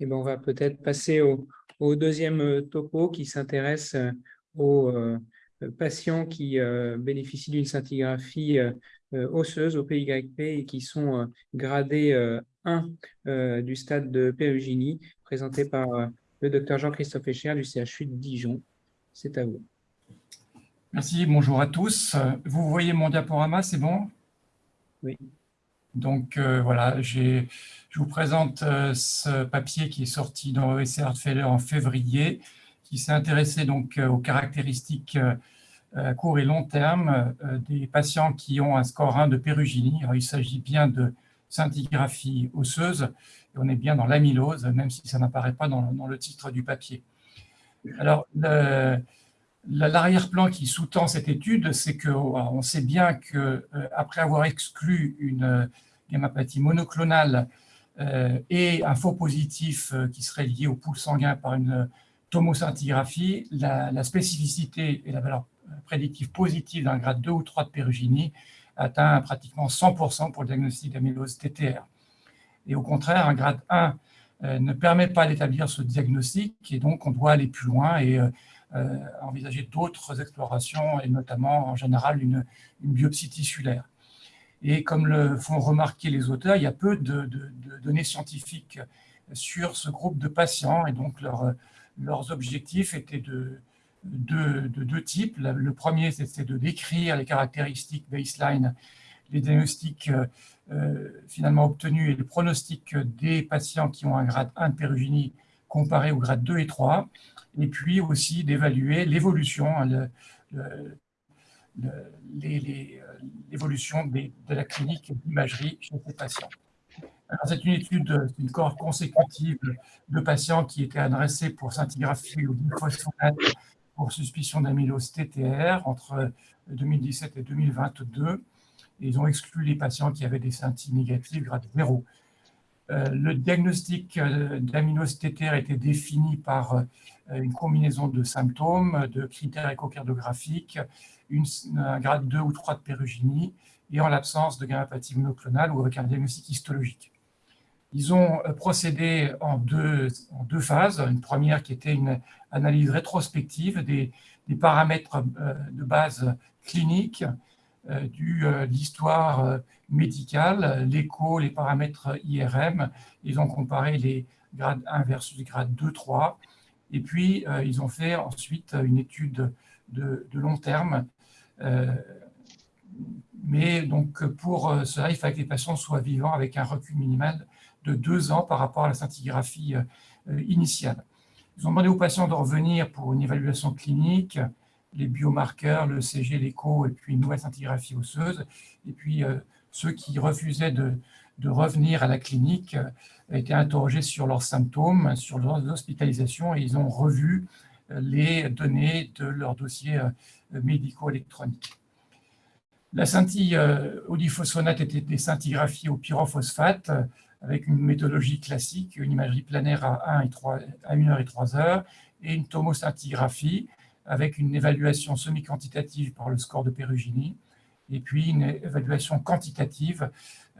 eh ben, on va peut-être passer au, deuxième topo qui s'intéresse aux patients qui bénéficient d'une scintigraphie osseuse au PYP et qui sont gradés 1 du stade de Pérugini, présenté par le docteur Jean-Christophe Echer du CHU de Dijon. C'est à vous. Merci, bonjour à tous. Vous voyez mon diaporama, c'est bon? Oui. Donc euh, voilà, je vous présente euh, ce papier qui est sorti dans ESC Heart en février, qui s'est intéressé donc euh, aux caractéristiques à court et long terme des patients qui ont un score 1 de péruginie. il s'agit bien de scintigraphie osseuse, et on est bien dans l'amylose, même si ça n'apparaît pas dans, le titre du papier. Alors, L'arrière-plan qui sous-tend cette étude, c'est qu'on sait bien qu'après avoir exclu une gammapathie monoclonale euh, et un faux positif qui serait lié au pool sanguin par une tomoscintigraphie, la, spécificité et la valeur prédictive positive d'un grade 2 ou 3 de péruginie atteint pratiquement 100% pour le diagnostic d'amylose TTR. Et au contraire, un grade 1 ne permet pas d'établir ce diagnostic et donc on doit aller plus loin et euh, envisager d'autres explorations et notamment en général une, biopsie tissulaire. Et comme le font remarquer les auteurs, il y a peu de, données scientifiques sur ce groupe de patients et donc leurs objectifs étaient de, deux types. Le premier, c'était de décrire les caractéristiques baseline, les diagnostics euh, finalement obtenus et le pronostic des patients qui ont un grade 1 de péruginie comparé au grade 2 et 3 et puis aussi d'évaluer l'évolution, hein, l'évolution de la clinique d'imagerie chez ces patients. C'est une étude, une cohorte consécutive de patients qui étaient adressés pour scintigraphie ou glyphosate pour suspicion d'amylose TTR entre 2017 et 2022. ils ont exclu les patients qui avaient des scintilles négatives grade 0. Euh, le diagnostic euh, d'amylose TTR était défini par euh, une combinaison de symptômes, de critères échocardiographiques, un grade 2 ou 3 de péruginie, et en l'absence de gammapathie monoclonale ou avec un diagnostic histologique. Ils ont procédé en deux, phases. Une première qui était une analyse rétrospective des, paramètres de base clinique euh, euh, de l'histoire euh, médicale, l'écho, les paramètres IRM. Ils ont comparé les grades 1 versus les grades 2, 3. Et puis, ils ont fait ensuite une étude de, long terme. Mais donc, pour cela, il fallait que les patients soient vivants avec un recul minimal de deux ans par rapport à la scintigraphie initiale. Ils ont demandé aux patients de revenir pour une évaluation clinique, les biomarqueurs, le CG, l'écho, et puis une nouvelle scintigraphie osseuse. Et puis, euh, ceux qui refusaient de, revenir à la clinique euh, étaient interrogés sur leurs symptômes, sur leurs hospitalisations, et ils ont revu euh, les données de leurs dossiers médico-électroniques. La scintille au diphosphonate était des scintigraphies au pyrophosphate, avec une méthodologie classique, une imagerie planaire à 1, et 3, à 1 heure et 3 heures, et une tomoscintigraphie avec une évaluation semi-quantitative par le score de Perugini, et puis une évaluation quantitative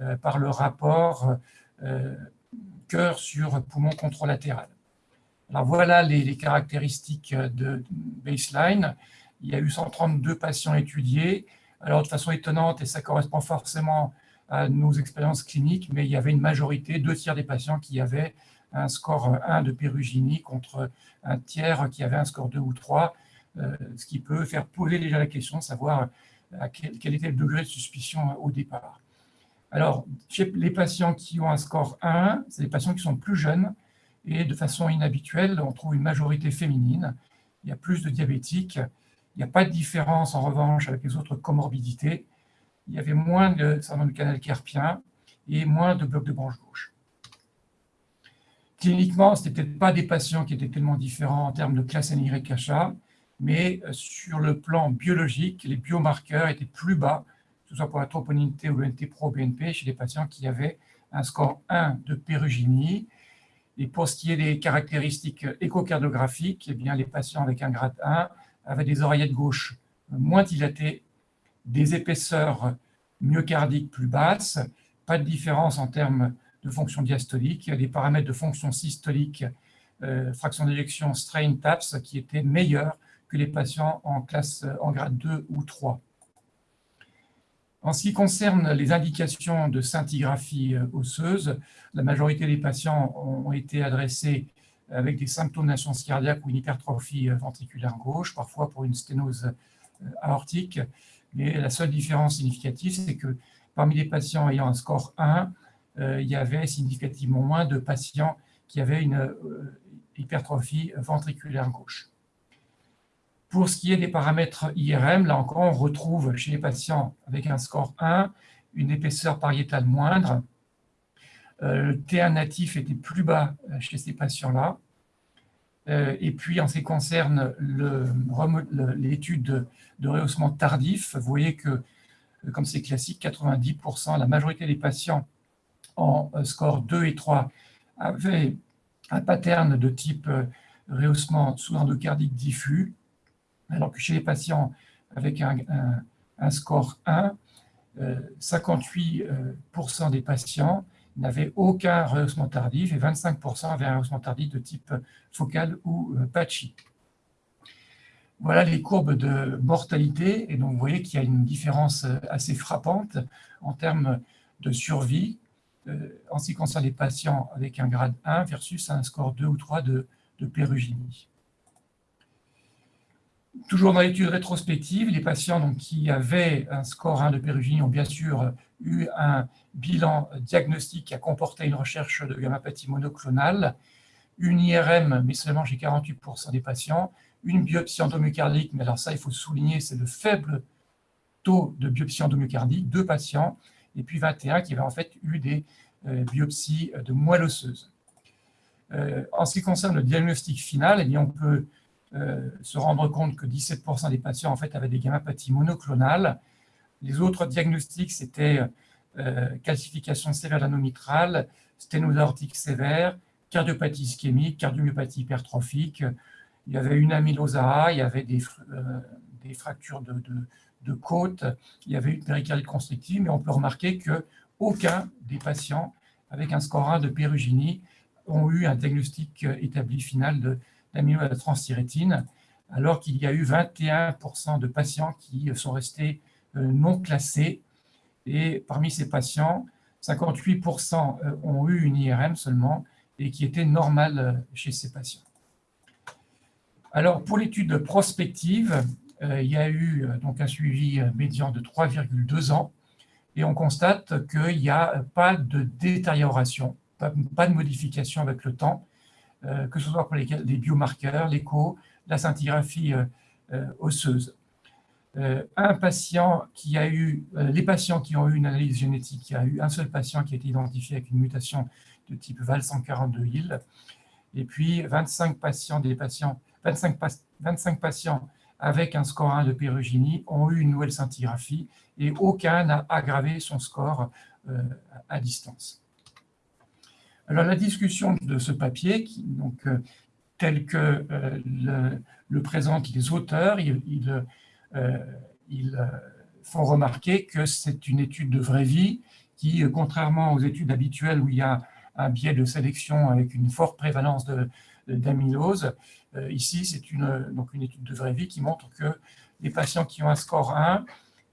euh, par le rapport euh, cœur sur poumon contralatéral. Alors voilà les, caractéristiques de baseline. Il y a eu 132 patients étudiés. Alors de façon étonnante, et ça correspond forcément à nos expériences cliniques, mais il y avait une majorité, deux tiers des patients qui avaient un score 1 de Perugini contre un tiers qui avait un score 2 ou 3. Euh, ce qui peut faire poser déjà la question savoir quel, était le degré de suspicion au départ. Alors, chez les patients qui ont un score 1, c'est des patients qui sont plus jeunes, et de façon inhabituelle, on trouve une majorité féminine. Il y a plus de diabétiques. Il n'y a pas de différence, en revanche, avec les autres comorbidités. Il y avait moins de syndrome du canal carpien et moins de blocs de branche gauche. Cliniquement, ce n'étaient pas des patients qui étaient tellement différents en termes de classe NYHA, mais euh, sur le plan biologique, les biomarqueurs étaient plus bas, que ce soit pour la troponinité ou le NT-pro-BNP, chez les patients qui avaient un score 1 de péruginie. Et pour ce qui est des caractéristiques échocardiographiques, eh bien, les patients avec un grade 1 avaient des oreillettes gauches moins dilatées, des épaisseurs myocardiques plus basses, pas de différence en termes de fonction diastolique, des paramètres de fonction systolique, euh, fraction d'éjection strain TAPS, qui étaient meilleurs que les patients en classe en grade 2 ou 3. En ce qui concerne les indications de scintigraphie euh, osseuse, la majorité des patients ont été adressés avec des symptômes d'insuffisance cardiaque ou une hypertrophie euh, ventriculaire gauche, parfois pour une sténose aortique. Mais la seule différence significative, c'est que parmi les patients ayant un score 1, euh, il y avait significativement moins de patients qui avaient une euh, hypertrophie ventriculaire gauche. Pour ce qui est des paramètres IRM, là encore, on retrouve chez les patients avec un score 1 une épaisseur pariétale moindre. Euh, le T1 natif était plus bas chez ces patients-là. et puis, en ce qui concerne l'étude de, de, rehaussement tardif, vous voyez que, comme c'est classique, 90%, la majorité des patients en euh, score 2 et 3 avaient un pattern de type euh, rehaussement sous-endocardique diffus, alors que chez les patients avec un, score 1, 58% euh, des patients n'avaient aucun rehaussement tardif et 25% avaient un rehaussement tardif de type focal ou patchy. Voilà les courbes de mortalité, et donc vous voyez qu'il y a une différence assez frappante en termes de survie euh, en ce qui concerne les patients avec un grade 1 versus un score 2 ou 3 de, de pérugénie. Toujours dans l'étude rétrospective, les patients qui avaient un score 1 de pérugénie ont bien sûr eu un bilan diagnostique qui a comporté une recherche de gammapathie monoclonale, une IRM, mais seulement chez 48% des patients, une biopsie endomyocardique, mais alors ça, il faut souligner, c'est le faible taux de biopsie endomyocardique, deux patients, et puis 21 qui avaient en fait eu des euh, biopsies de moelle osseuse. Euh, en ce qui concerne le diagnostic final, eh bien, on peut euh, se rendre compte que 17% des patients en fait, avaient des gammapathies monoclonales. Les autres diagnostics, c'était calcification sévère l'anomitrale, sténose aortique sévère, cardiopathie ischémique, cardiomyopathie hypertrophique. Il y avait une amylose A, il y avait des, des fractures de, de, de côte, il y avait une péricardite constrictive, mais on peut remarquer qu'aucun des patients avec un score 1 de pérugénie ont eu un diagnostic établi final d'amyloïde alors qu'il y a eu 21% de patients qui sont restés euh, non classés. Et parmi ces patients, 58% euh, ont eu une IRM seulement et qui était normale euh, chez ces patients. Alors, pour l'étude prospective, il y a eu donc un suivi médian de 3,2 ans et on constate qu'il n'y a pas de détérioration, pas, de modification avec le temps, que ce soit pour les, biomarqueurs, l'écho, la scintigraphie osseuse. un patient qui a eu, les patients qui ont eu une analyse génétique, il y a eu un seul patient qui a été identifié avec une mutation de type VAL142 et puis 25 patients, des patients, 25, 25 patients avec un score 1 de pérugénie ont eu une nouvelle scintigraphie et aucun n'a aggravé son score euh, à distance. Alors la discussion de ce papier, euh, tel que euh, le, présentent les auteurs, ils, font remarquer que c'est une étude de vraie vie qui, contrairement aux études habituelles où il y a un biais de sélection avec une forte prévalence d'amylose, euh, ici, c'est une, une étude de vraie vie qui montre que les patients qui ont un score 1,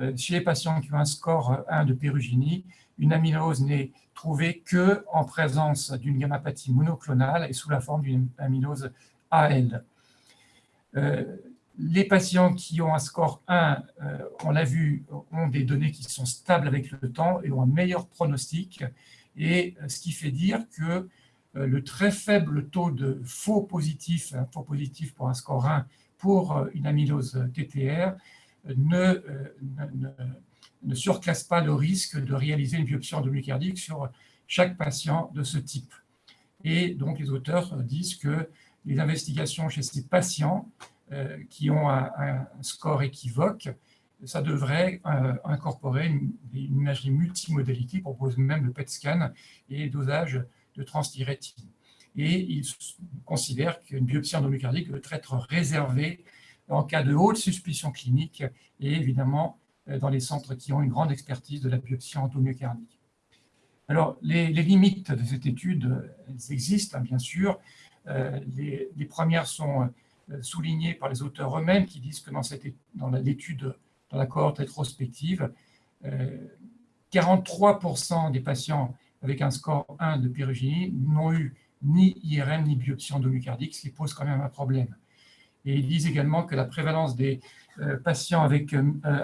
euh, chez les patients qui ont un score 1 de pérugénie, une amylose n'est trouvée que en présence d'une gammapathie monoclonale et sous la forme d'une amylose AL. Euh, les patients qui ont un score 1, on l'a vu, ont des données qui sont stables avec le temps et ont un meilleur pronostic, et ce qui fait dire que euh, le très faible taux de faux positifs, faux positif pour un score 1 pour euh, une amylose TTR euh, ne, ne, surclasse pas le risque de réaliser une biopsie endomyocardique sur chaque patient de ce type. Et donc les auteurs disent que les investigations chez ces patients qui ont un, score équivoque, ça devrait incorporer une, imagerie multimodalité, propose même le PET scan et dosage de transthyrétine. Et il considère qu'une biopsie endomyocardique doit être réservée en cas de haute suspicion clinique et évidemment euh, dans les centres qui ont une grande expertise de la biopsie endomyocardique. Alors, les, limites de cette étude, elles existent, hein, bien sûr. les, premières sont soulignées par les auteurs eux-mêmes qui disent que dans, dans l'étude, dans la cohorte rétrospective, 43% des patients avec un score 1 de pyrogénie n'ont eu ni IRM ni biopsie endomyocardique, ce qui pose quand même un problème. Et ils disent également que la prévalence des euh, patients avec euh,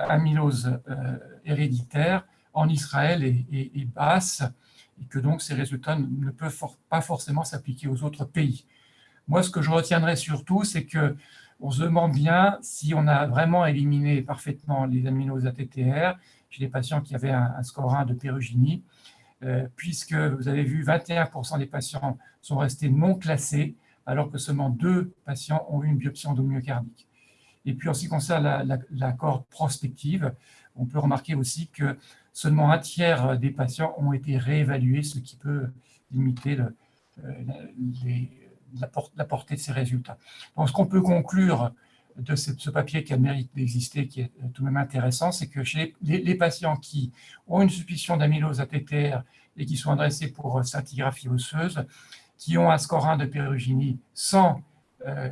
amylose euh, héréditaire en Israël est, basse et que donc ces résultats ne peuvent pas forcément s'appliquer aux autres pays. Moi, ce que je retiendrai surtout, c'est que on se demande bien si on a vraiment éliminé parfaitement les amyloses ATTR chez les patients qui avaient un, score 1 de pérugénie, puisque vous avez vu 21% des patients sont restés non classés, alors que seulement deux patients ont eu une biopsie endomyocardique. Et puis, en ce qui concerne la, corde prospective, on peut remarquer aussi que seulement un tiers des patients ont été réévalués, ce qui peut limiter euh, la, portée de ces résultats. Donc, ce qu'on peut conclure de ce, papier qui a le mérite d'exister, qui est tout de même intéressant, c'est que chez les, patients qui ont une suspicion d'amylose ATTR et qui sont adressés pour scintigraphie osseuse, qui ont un score 1 de pérugénie sans euh,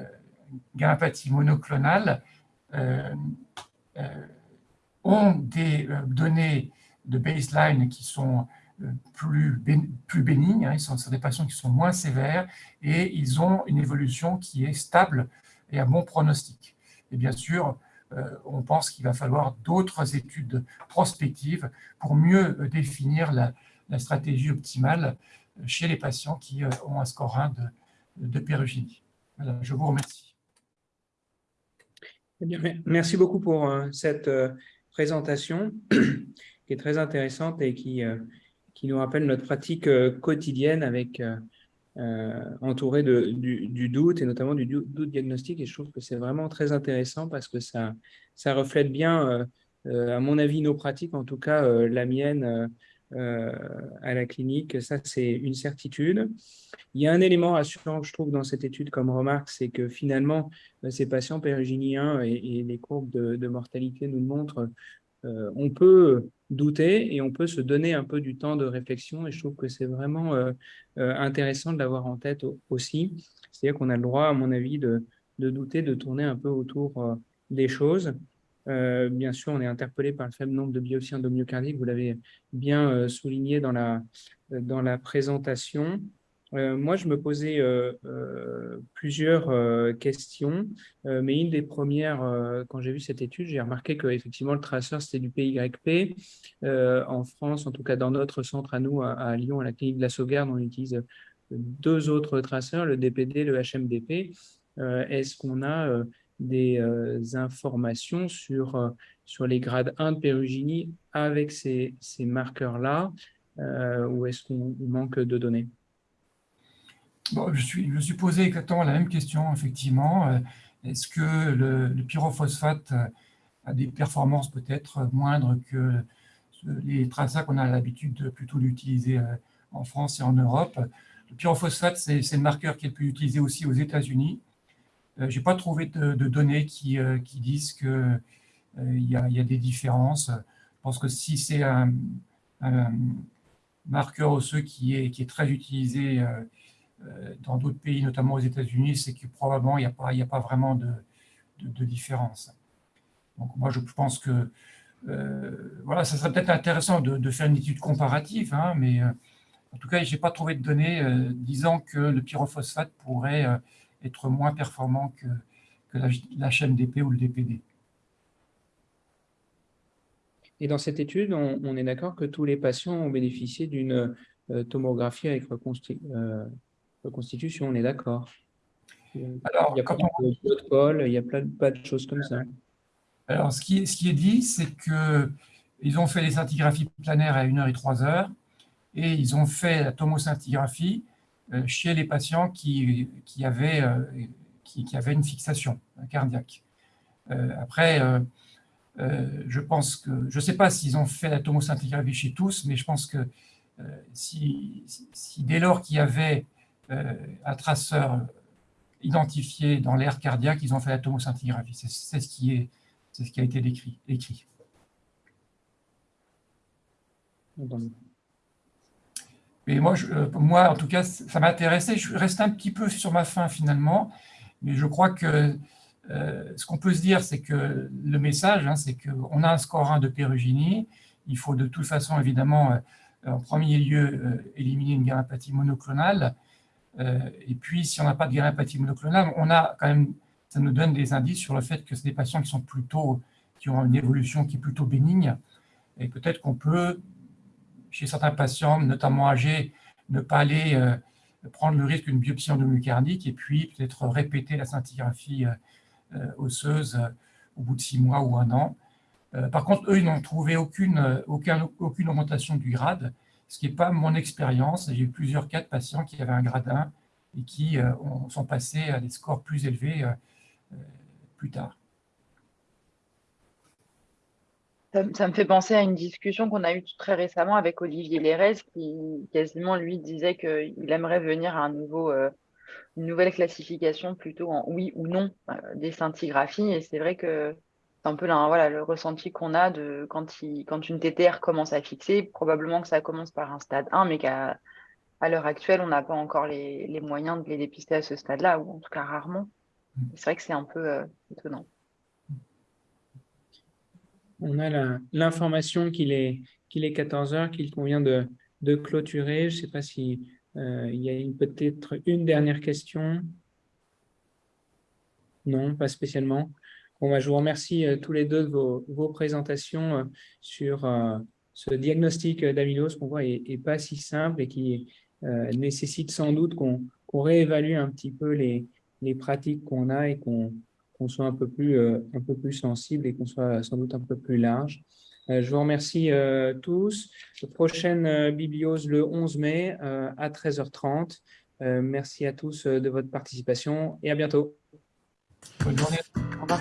gampathie monoclonale euh, euh, ont des euh, données de baseline qui sont plus, bénignes, hein, ils sont, des patients qui sont moins sévères et ils ont une évolution qui est stable et à bon pronostic. Et bien sûr, on pense qu'il va falloir d'autres études prospectives pour mieux définir la, stratégie optimale chez les patients qui ont un score 1 de, de pérugénie. je vous remercie. Merci beaucoup pour euh, cette euh, présentation qui est très intéressante et qui, qui nous rappelle notre pratique quotidienne avec entouré de, du, doute et notamment du doute diagnostique. Et je trouve que c'est vraiment très intéressant parce que ça, ça reflète bien, à mon avis, nos pratiques, en tout cas la mienne, euh, à la clinique, ça c'est une certitude. Il y a un élément rassurant que je trouve dans cette étude comme remarque, c'est que finalement, euh, ces patients péruginiens et, les courbes de, mortalité nous montrent, euh, on peut douter et on peut se donner un peu du temps de réflexion et je trouve que c'est vraiment intéressant de l'avoir en tête aussi. C'est-à-dire qu'on a le droit, à mon avis, de, douter, de tourner un peu autour des choses. Euh, bien sûr, on est interpellé par le faible nombre de biopsies endomyocardiques, vous l'avez bien euh, souligné dans la, dans la présentation. Euh, moi, je me posais plusieurs questions, mais une des premières, quand j'ai vu cette étude, j'ai remarqué qu'effectivement, le traceur, c'était du PYP. en France, en tout cas dans notre centre à nous, à, Lyon, à la clinique de la Sauvegarde, on utilise deux autres traceurs, le DPD, le HMDP. Est-ce qu'on a des euh, informations sur, euh, sur les grades 1 de pérugénie avec ces, ces marqueurs-là euh, ou est-ce qu'on manque de données? Bon, je, suis, je me suis posé exactement la même question, effectivement. Est-ce que le, pyrophosphate a des performances peut-être moindres que les tracas qu'on a l'habitude plutôt d'utiliser en France et en Europe? Le pyrophosphate, c'est le marqueur qui est le plus utilisé aussi aux États-Unis. Euh, je n'ai pas trouvé de, données qui, euh, disent qu'il euh, y, a, y a des différences. Je pense que si c'est un, marqueur osseux qui est, très utilisé dans d'autres pays, notamment aux États-Unis, c'est que probablement il n'y a, pas, vraiment de, de, différence. Donc moi, je pense que voilà, ça serait peut-être intéressant de, faire une étude comparative, hein, mais en tout cas, je n'ai pas trouvé de données disant que le pyrophosphate pourrait être moins performant que, que la, la chaîne DP ou le DPD. Et dans cette étude, on, est d'accord que tous les patients ont bénéficié d'une euh, tomographie avec euh, reconstitution, on est d'accord Alors, il n'y a pas de protocole, il n'y a pas de choses comme ça. Alors, ce qui, ce qui est dit, c'est qu'ils ont fait les scintigraphies planaires à 1h et 3h, et ils ont fait la tomoscintigraphie chez les patients qui, qui, avaient, euh, qui, une fixation cardiaque. Euh, après, je pense que, je ne sais pas s'ils ont fait la tomoscintigraphie chez tous, mais je pense que si, dès lors qu'il y avait un traceur identifié dans l'air cardiaque, ils ont fait la tomoscintigraphie. C'est ce, qui est, ce qui a été décrit, écrit. Mais moi, je, moi, en tout cas, ça m'intéressait. Je reste un petit peu sur ma fin finalement, mais je crois que ce qu'on peut se dire, c'est que le message, hein, c'est qu'on a un score 1 de pérugini. Il faut de toute façon, évidemment, en premier lieu, éliminer une gamme-apathie monoclonale. et puis, si on n'a pas de gamme-apathie monoclonale, on a quand même ça nous donne des indices sur le fait que c'est des patients qui sont plutôt, qui ont une évolution qui est plutôt bénigne. Et peut-être qu'on peut, chez certains patients, notamment âgés, ne pas aller euh, prendre le risque d'une biopsie endomyocardique et puis peut-être répéter la scintigraphie euh, euh, osseuse au bout de six mois ou un an. par contre, eux, ils n'ont trouvé aucune, aucune augmentation du grade, ce qui n'est pas mon expérience. J'ai eu plusieurs cas de patients qui avaient un grade 1 et qui sont passés à des scores plus élevés plus tard. Ça, me fait penser à une discussion qu'on a eue très récemment avec Olivier Lérez, qui quasiment lui disait qu'il aimerait venir à un nouveau, euh, une nouvelle classification plutôt en oui ou non euh, des scintigraphies. Et c'est vrai que c'est un peu voilà, le ressenti qu'on a de quand, il, quand une TTR commence à fixer, probablement que ça commence par un stade 1, mais qu'à à, l'heure actuelle, on n'a pas encore les, les, moyens de les dépister à ce stade-là, ou en tout cas rarement. C'est vrai que c'est un peu euh, étonnant. On a l'information qu'il est, qu'il est 14 heures, qu'il convient de, de, clôturer. Je ne sais pas s'il euh, y a peut-être une dernière question. Non, pas spécialement. Bon, bah, je vous remercie euh, tous les deux de vos, vos présentations sur ce diagnostic d'amylose qu'on voit n'est pas si simple et qui nécessite sans doute qu'on réévalue un petit peu les, les pratiques qu'on a et qu'on soit un peu, plus, euh, un peu plus sensible et qu'on soit sans doute un peu plus large. Euh, je vous remercie euh, tous. Prochaine bibliose le 11 mai à 13h30. merci à tous de votre participation et à bientôt. Bonne journée.